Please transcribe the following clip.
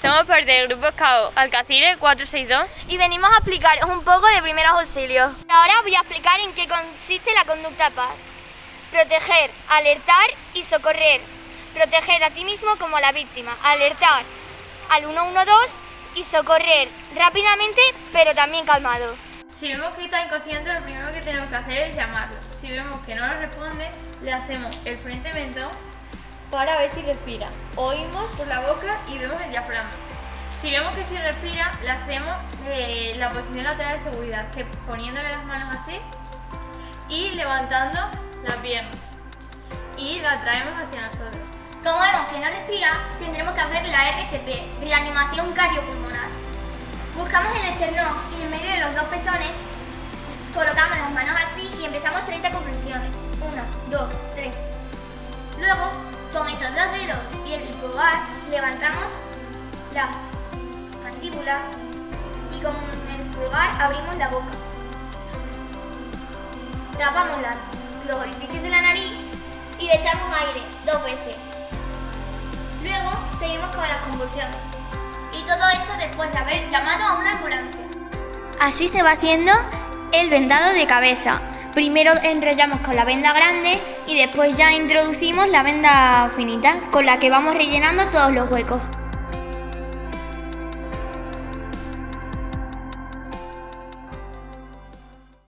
Somos parte del grupo SCAO Alcacire 462 y venimos a explicaros un poco de primeros auxilios. Ahora voy a explicar en qué consiste la conducta PAS. Proteger, alertar y socorrer. Proteger a ti mismo como a la víctima. Alertar al 112 y socorrer rápidamente pero también calmado. Si vemos que está inconsciente, lo primero que tenemos que hacer es llamarlo. Si vemos que no nos responde, le hacemos el frente mentón para ver si respira. Oímos por la boca y vemos el diafragma. Si vemos que sí respira, le hacemos eh, la posición lateral de seguridad, que poniéndole las manos así y levantando la pierna. Y la traemos hacia nosotros. Como vemos que no respira, tendremos que hacer la RSP, reanimación cardiopulmonar. Buscamos el esternón y en medio de los dos pezones colocamos las manos así y empezamos 30 compulsiones. 1, 2, levantamos la mandíbula y con el pulgar abrimos la boca. Tapamos los orificios de la nariz y le echamos aire dos veces. Luego seguimos con las convulsiones. Y todo esto después de haber llamado a una ambulancia. Así se va haciendo el vendado de cabeza. Primero enrollamos con la venda grande y después ya introducimos la venda finita con la que vamos rellenando todos los huecos.